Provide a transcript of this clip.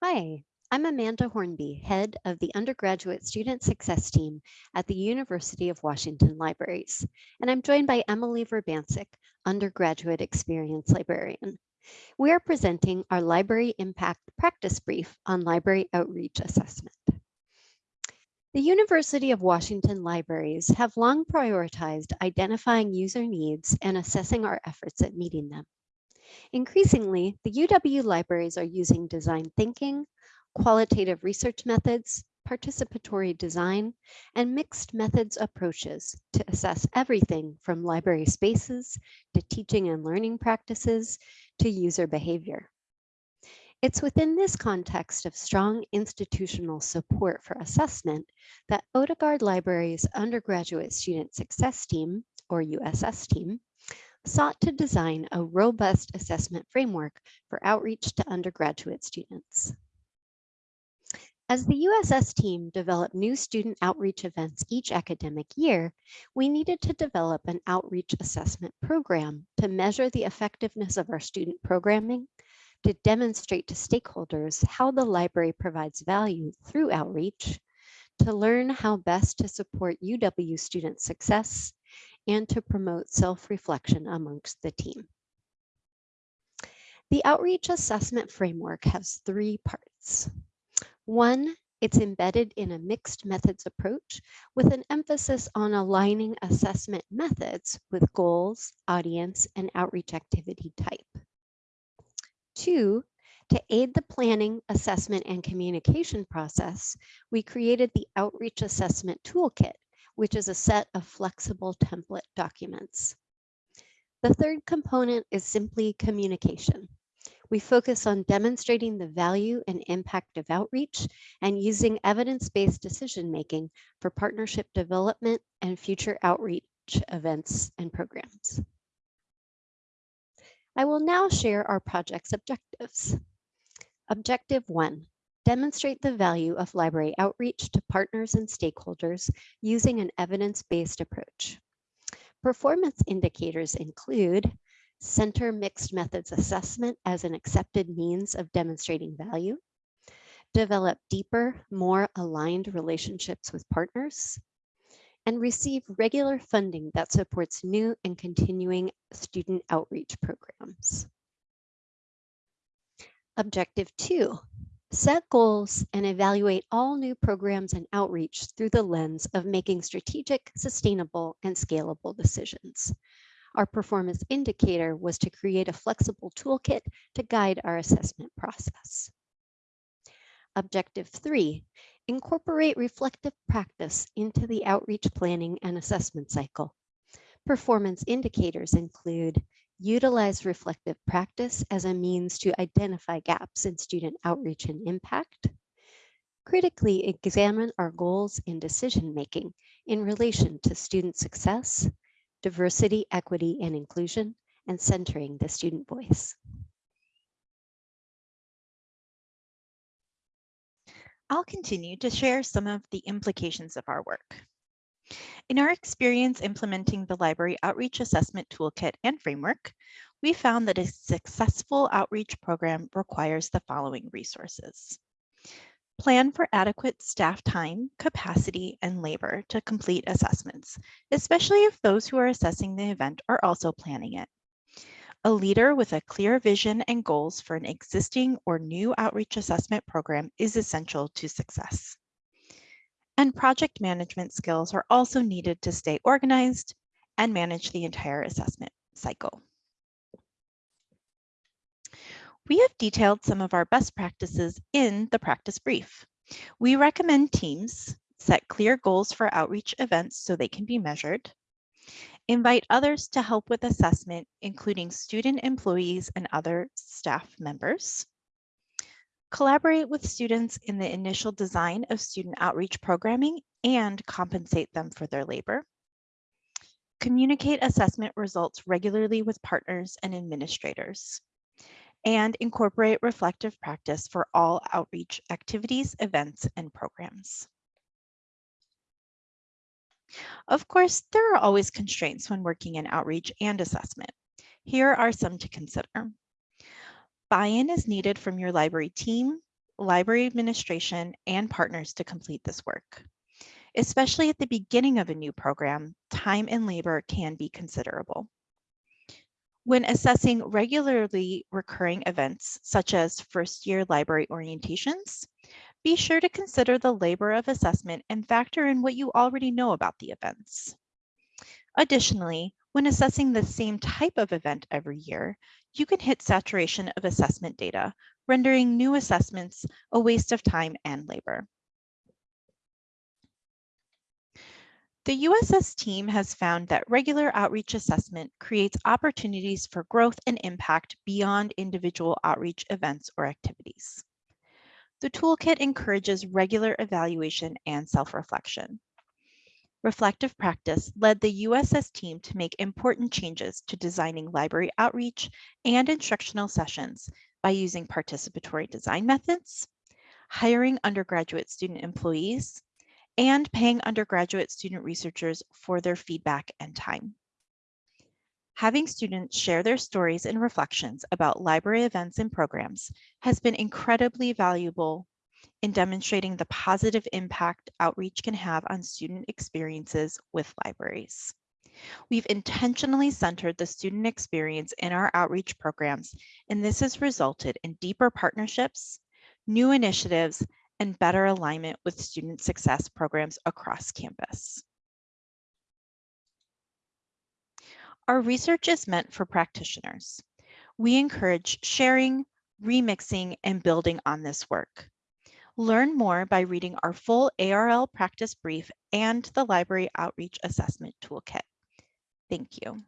Hi, I'm Amanda Hornby, head of the undergraduate student success team at the University of Washington Libraries, and I'm joined by Emilie Vrbancic, undergraduate experience librarian. We are presenting our library impact practice brief on library outreach assessment. The University of Washington Libraries have long prioritized identifying user needs and assessing our efforts at meeting them. Increasingly, the UW libraries are using design thinking, qualitative research methods, participatory design, and mixed methods approaches to assess everything from library spaces to teaching and learning practices to user behavior. It's within this context of strong institutional support for assessment that Odegaard Library's undergraduate student success team, or USS team, sought to design a robust assessment framework for outreach to undergraduate students. As the USS team developed new student outreach events each academic year, we needed to develop an outreach assessment program to measure the effectiveness of our student programming, to demonstrate to stakeholders how the library provides value through outreach, to learn how best to support UW student success, and to promote self-reflection amongst the team. The outreach assessment framework has three parts. One, it's embedded in a mixed methods approach with an emphasis on aligning assessment methods with goals, audience, and outreach activity type. Two, to aid the planning, assessment, and communication process, we created the Outreach Assessment Toolkit, which is a set of flexible template documents. The third component is simply communication. We focus on demonstrating the value and impact of outreach and using evidence-based decision-making for partnership development and future outreach events and programs. I will now share our project's objectives. Objective one, demonstrate the value of library outreach to partners and stakeholders using an evidence-based approach. Performance indicators include center mixed methods assessment as an accepted means of demonstrating value, develop deeper, more aligned relationships with partners, and receive regular funding that supports new and continuing student outreach programs. Objective two, Set goals and evaluate all new programs and outreach through the lens of making strategic, sustainable, and scalable decisions. Our performance indicator was to create a flexible toolkit to guide our assessment process. Objective three, incorporate reflective practice into the outreach planning and assessment cycle. Performance indicators include utilize reflective practice as a means to identify gaps in student outreach and impact, critically examine our goals in decision-making in relation to student success, diversity, equity, and inclusion, and centering the student voice. I'll continue to share some of the implications of our work. In our experience implementing the Library Outreach Assessment Toolkit and Framework, we found that a successful outreach program requires the following resources. Plan for adequate staff time, capacity, and labor to complete assessments, especially if those who are assessing the event are also planning it. A leader with a clear vision and goals for an existing or new outreach assessment program is essential to success and project management skills are also needed to stay organized and manage the entire assessment cycle. We have detailed some of our best practices in the practice brief. We recommend teams set clear goals for outreach events so they can be measured, invite others to help with assessment, including student employees and other staff members, collaborate with students in the initial design of student outreach programming and compensate them for their labor. Communicate assessment results regularly with partners and administrators. And incorporate reflective practice for all outreach activities, events, and programs. Of course, there are always constraints when working in outreach and assessment. Here are some to consider. Buy-in is needed from your library team, library administration, and partners to complete this work. Especially at the beginning of a new program, time and labor can be considerable. When assessing regularly recurring events, such as first-year library orientations, be sure to consider the labor of assessment and factor in what you already know about the events. Additionally, when assessing the same type of event every year, you can hit saturation of assessment data, rendering new assessments a waste of time and labor. The USS team has found that regular outreach assessment creates opportunities for growth and impact beyond individual outreach events or activities. The toolkit encourages regular evaluation and self-reflection. Reflective practice led the USS team to make important changes to designing library outreach and instructional sessions by using participatory design methods, hiring undergraduate student employees, and paying undergraduate student researchers for their feedback and time. Having students share their stories and reflections about library events and programs has been incredibly valuable in demonstrating the positive impact outreach can have on student experiences with libraries. We've intentionally centered the student experience in our outreach programs, and this has resulted in deeper partnerships, new initiatives, and better alignment with student success programs across campus. Our research is meant for practitioners. We encourage sharing, remixing, and building on this work. Learn more by reading our full ARL practice brief and the Library Outreach Assessment Toolkit. Thank you.